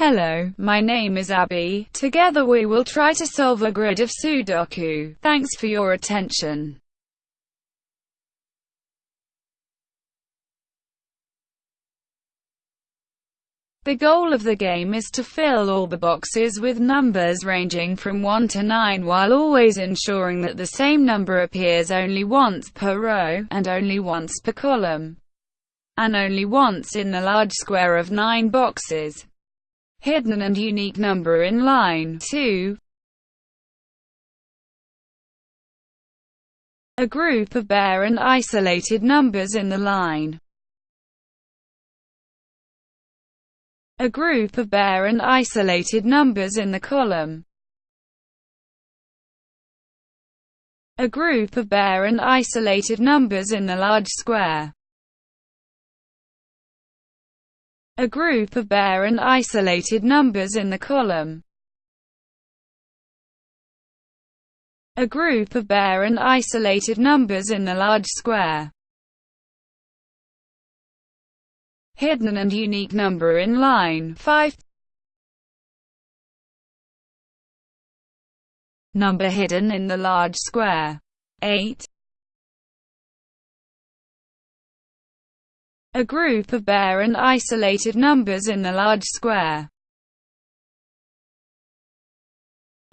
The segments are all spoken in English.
Hello, my name is Abby. Together we will try to solve a grid of Sudoku. Thanks for your attention. The goal of the game is to fill all the boxes with numbers ranging from 1 to 9 while always ensuring that the same number appears only once per row, and only once per column, and only once in the large square of 9 boxes. Hidden and unique number in line 2 A group of bare and isolated numbers in the line a group of bare and isolated numbers in the column. A group of bare and isolated numbers in the large square. A group of bare and isolated numbers in the column. A group of bare and isolated numbers in the large square. hidden and unique number in line 5. Number hidden in the large square 8. A group of bare and isolated numbers in the large square.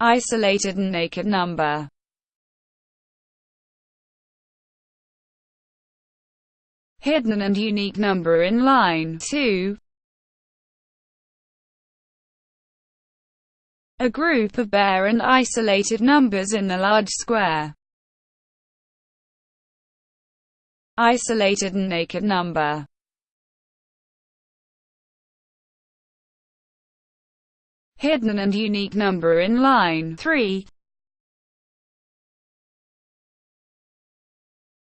Isolated and naked number hidden and unique number in line 2. A group of bare and isolated numbers in the large square. Isolated and naked number. Hidden and unique number in line 3.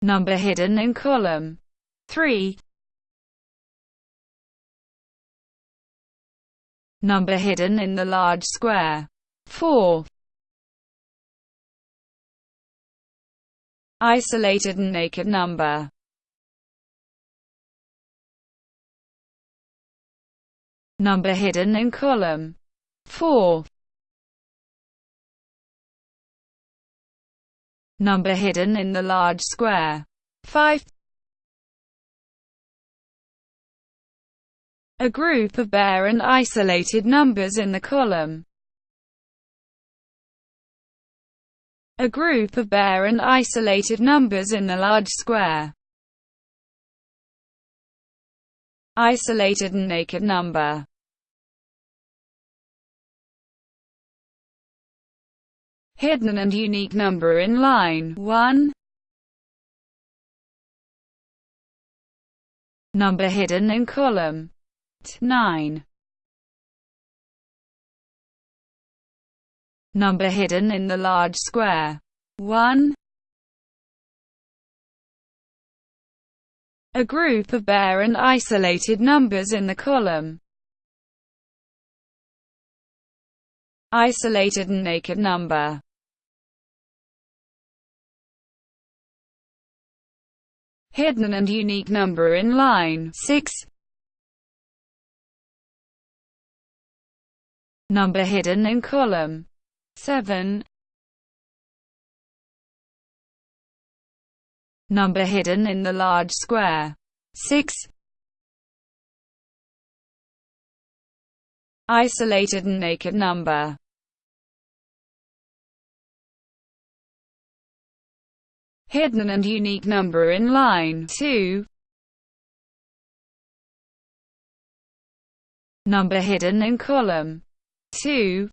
Number hidden in column 3 Number hidden in the large square. 4 Isolated and naked number. Number hidden in column. 4 Number hidden in the large square. 5 a group of bare and isolated numbers in the column. A group of bare and isolated numbers in the large square. Isolated and naked number. Hidden and unique number in line 1. Number hidden in column 9. Number hidden in the large square. 1. A group of bare and isolated numbers in the column. Isolated and naked number. Hidden and unique number in line 6. number hidden in column 7, number hidden in the large square 6, isolated and naked number. Hidden and unique number in line. 2 Number hidden in column. 2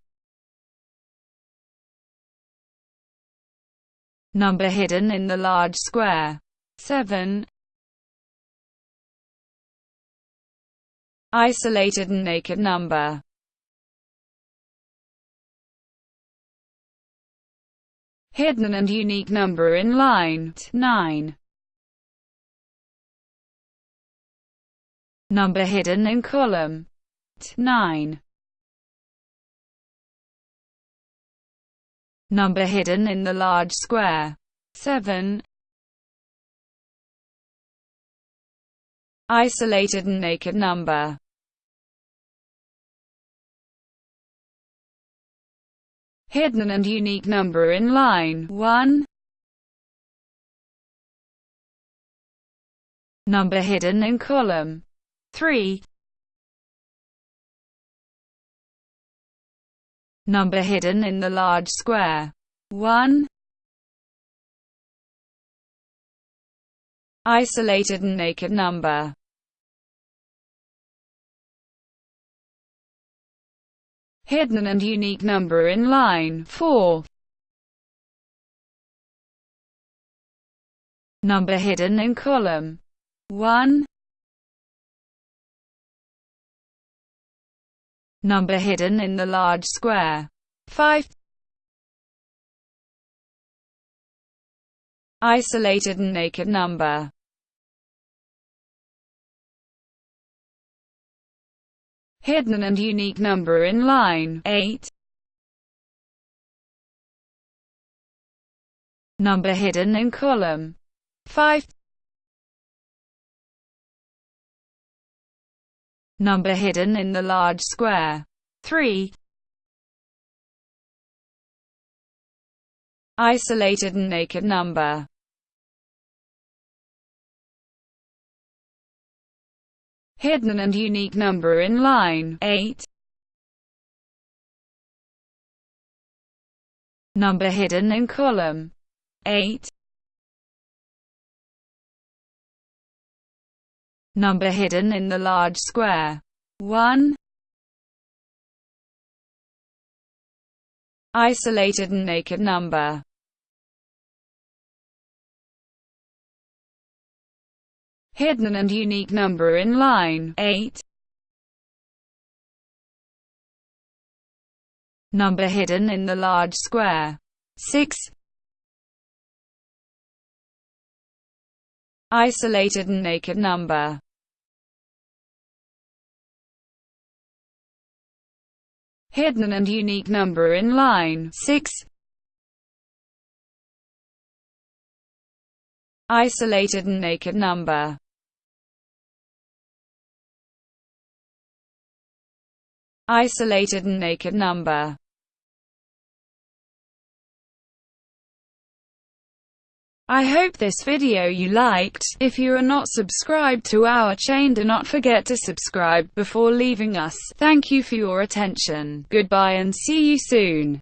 Number hidden in the large square. 7 Isolated and naked number. Hidden and unique number in line 9. Number hidden in column 9. number hidden in the large square. 7. Isolated and naked number. Hidden and unique number in line. 1, number hidden in column. 3, number hidden in the large square. 1, isolated and naked number hidden and unique number in line 4. Number hidden in column 1. Number hidden in the large square 5. Isolated and naked number hidden and unique number in line 8. Number hidden in column 5. Number hidden in the large square 3. Isolated and naked number hidden and unique number in line 8. Number hidden in column 8. Number hidden in the large square 1. Isolated and naked number hidden and unique number in line 8. Number hidden in the large square 6. Isolated and naked number hidden and unique number in line 6. Isolated and naked number isolated and naked number. I hope this video you liked. If you are not subscribed to our chain do not forget to subscribe before leaving us. Thank you for your attention. Goodbye and see you soon.